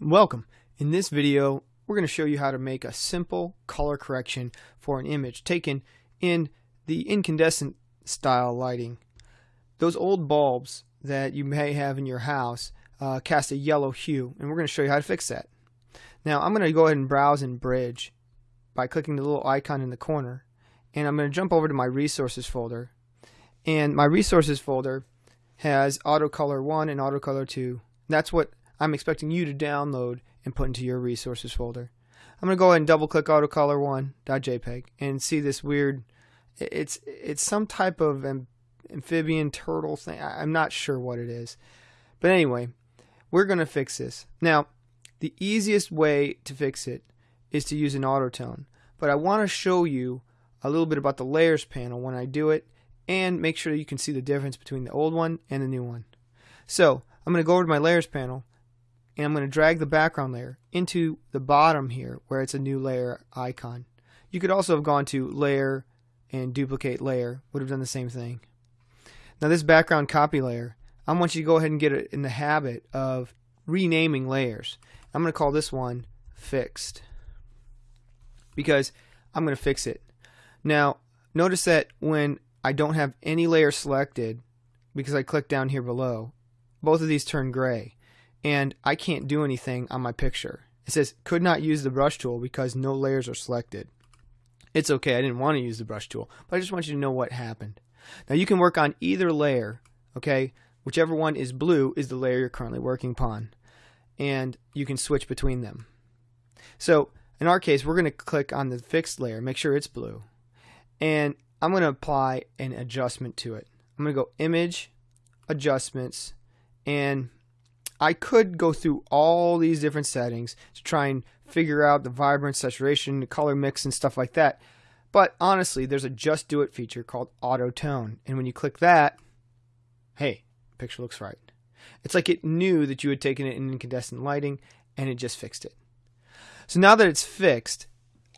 Welcome. In this video, we're going to show you how to make a simple color correction for an image taken in the incandescent style lighting. Those old bulbs that you may have in your house uh, cast a yellow hue, and we're going to show you how to fix that. Now, I'm going to go ahead and browse in Bridge by clicking the little icon in the corner, and I'm going to jump over to my Resources folder. And my Resources folder has AutoColor 1 and AutoColor 2. That's what I'm expecting you to download and put into your resources folder. I'm going to go ahead and double click autocolor1.jpg and see this weird it's it's some type of amphibian turtle thing. I'm not sure what it is. But anyway, we're going to fix this. Now, the easiest way to fix it is to use an autotone. But I want to show you a little bit about the layers panel when I do it and make sure you can see the difference between the old one and the new one. So, I'm going to go over to my layers panel and I'm going to drag the background layer into the bottom here where it's a new layer icon. You could also have gone to layer and duplicate layer, would have done the same thing. Now this background copy layer, I want you to go ahead and get it in the habit of renaming layers. I'm going to call this one fixed because I'm going to fix it. Now notice that when I don't have any layer selected because I click down here below, both of these turn gray and I can't do anything on my picture. It says could not use the brush tool because no layers are selected. It's okay, I didn't want to use the brush tool, but I just want you to know what happened. Now you can work on either layer, okay? Whichever one is blue is the layer you're currently working upon. And you can switch between them. So in our case, we're going to click on the fixed layer, make sure it's blue. And I'm going to apply an adjustment to it. I'm going to go Image, Adjustments, and I could go through all these different settings to try and figure out the vibrance, saturation, the color mix, and stuff like that. But honestly, there's a just do it feature called auto tone. And when you click that, hey, picture looks right. It's like it knew that you had taken it in incandescent lighting and it just fixed it. So now that it's fixed,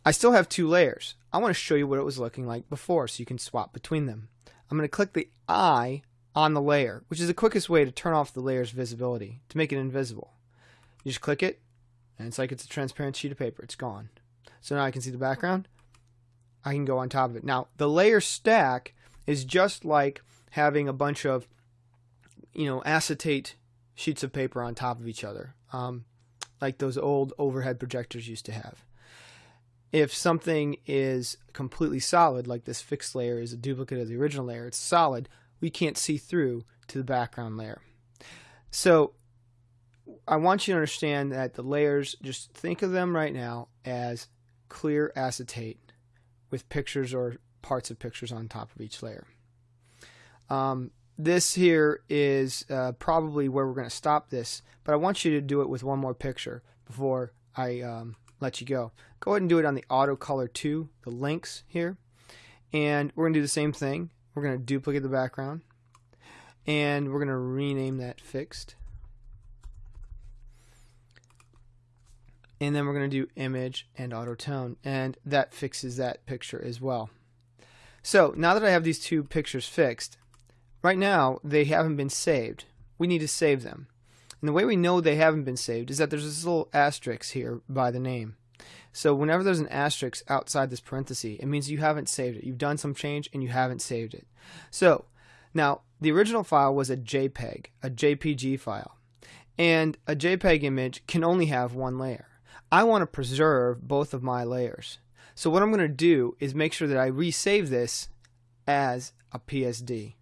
I still have two layers. I want to show you what it was looking like before so you can swap between them. I'm going to click the eye on the layer, which is the quickest way to turn off the layer's visibility, to make it invisible. You just click it, and it's like it's a transparent sheet of paper. It's gone. So now I can see the background. I can go on top of it. Now, the layer stack is just like having a bunch of, you know, acetate sheets of paper on top of each other, um, like those old overhead projectors used to have. If something is completely solid, like this fixed layer is a duplicate of the original layer, it's solid, we can't see through to the background layer. So I want you to understand that the layers, just think of them right now as clear acetate with pictures or parts of pictures on top of each layer. Um, this here is uh, probably where we're going to stop this, but I want you to do it with one more picture before I um, let you go. Go ahead and do it on the auto color 2, the lynx here. And we're going to do the same thing. We're going to duplicate the background and we're going to rename that fixed. And then we're going to do image and auto tone and that fixes that picture as well. So now that I have these two pictures fixed, right now they haven't been saved. We need to save them. And the way we know they haven't been saved is that there's this little asterisk here by the name. So whenever there's an asterisk outside this parenthesis, it means you haven't saved it. You've done some change and you haven't saved it. So now the original file was a JPEG, a JPG file. And a JPEG image can only have one layer. I want to preserve both of my layers. So what I'm going to do is make sure that I resave this as a PSD.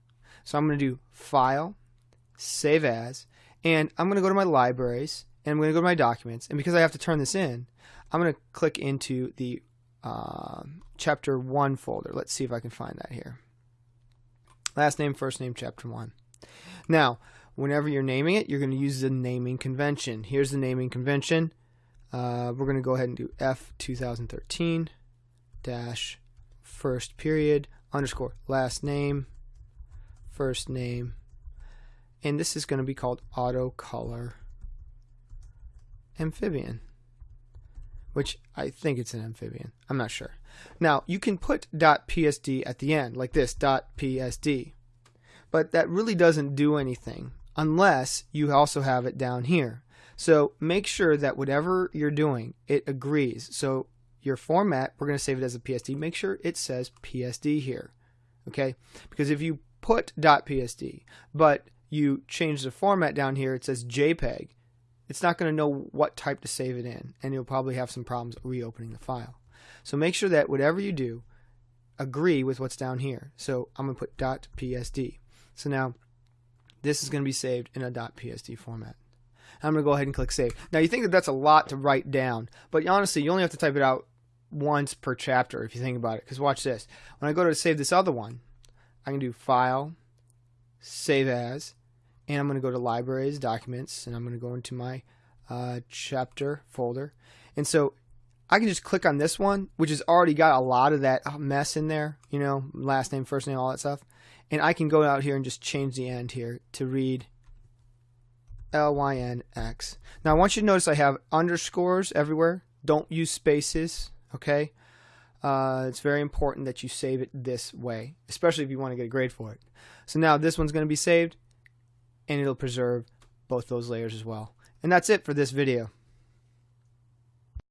So I'm going to do File, Save As, and I'm going to go to my libraries, and I'm going to go to my documents, and because I have to turn this in, I'm going to click into the uh, chapter 1 folder. Let's see if I can find that here. Last name, first name, chapter 1. Now, whenever you're naming it, you're going to use the naming convention. Here's the naming convention. Uh, we're going to go ahead and do F 2013 dash first period underscore last name, first name, and this is going to be called auto color amphibian which I think it's an amphibian. I'm not sure. Now, you can put .psd at the end, like this, .psd. But that really doesn't do anything unless you also have it down here. So make sure that whatever you're doing, it agrees. So your format, we're going to save it as a PSD. Make sure it says PSD here. Okay? Because if you put .psd, but you change the format down here, it says JPEG, it's not going to know what type to save it in, and you'll probably have some problems reopening the file. So make sure that whatever you do, agree with what's down here. So I'm going to put .psd. So now this is going to be saved in a .psd format. I'm going to go ahead and click save. Now you think that that's a lot to write down, but honestly, you only have to type it out once per chapter if you think about it. Because watch this. When I go to save this other one, I can do File, Save As, and I'm going to go to Libraries, Documents, and I'm going to go into my uh, chapter folder. And so I can just click on this one, which has already got a lot of that mess in there, you know, last name, first name, all that stuff. And I can go out here and just change the end here to read L-Y-N-X. Now I want you to notice I have underscores everywhere. Don't use spaces, okay? Uh, it's very important that you save it this way, especially if you want to get a grade for it. So now this one's going to be saved, and it'll preserve both those layers as well. And that's it for this video.